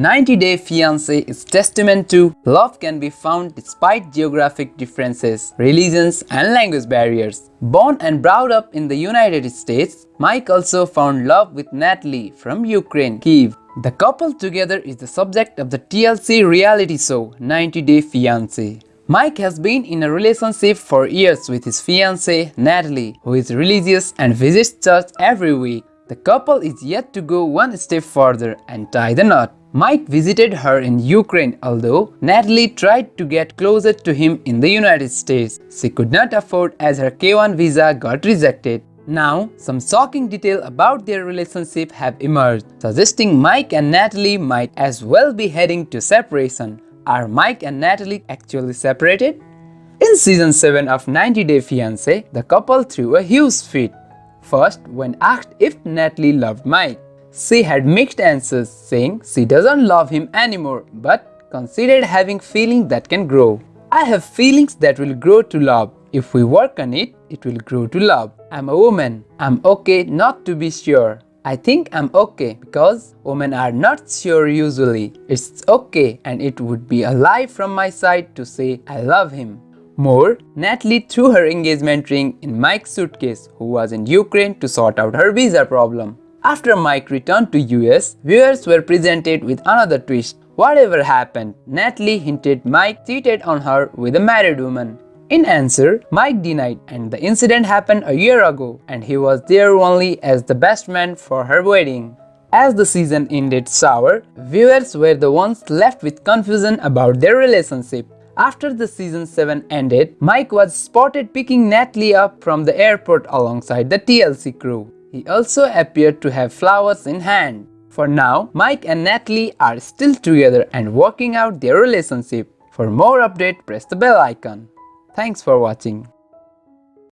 90 Day Fiancé is testament to love can be found despite geographic differences, religions and language barriers. Born and brought up in the United States, Mike also found love with Natalie from Ukraine, Kiev. The couple together is the subject of the TLC reality show 90 Day Fiancé. Mike has been in a relationship for years with his fiancée Natalie, who is religious and visits church every week. The couple is yet to go one step further and tie the knot. Mike visited her in Ukraine although Natalie tried to get closer to him in the United States. She could not afford as her K1 visa got rejected. Now, some shocking detail about their relationship have emerged, suggesting Mike and Natalie might as well be heading to separation. Are Mike and Natalie actually separated? In season 7 of 90 Day Fiancé, the couple threw a huge fit. First, when asked if Natalie loved Mike, she had mixed answers saying she doesn't love him anymore but considered having feelings that can grow. I have feelings that will grow to love. If we work on it, it will grow to love. I'm a woman. I'm okay not to be sure. I think I'm okay because women are not sure usually. It's okay and it would be a lie from my side to say I love him. More, Natalie threw her engagement ring in Mike's suitcase who was in Ukraine to sort out her visa problem. After Mike returned to US, viewers were presented with another twist. Whatever happened, Natalie hinted Mike cheated on her with a married woman. In answer, Mike denied and the incident happened a year ago and he was there only as the best man for her wedding. As the season ended sour, viewers were the ones left with confusion about their relationship. After the season 7 ended, Mike was spotted picking Natalie up from the airport alongside the TLC crew. He also appeared to have flowers in hand. For now, Mike and Natalie are still together and working out their relationship. For more update, press the bell icon. Thanks for watching.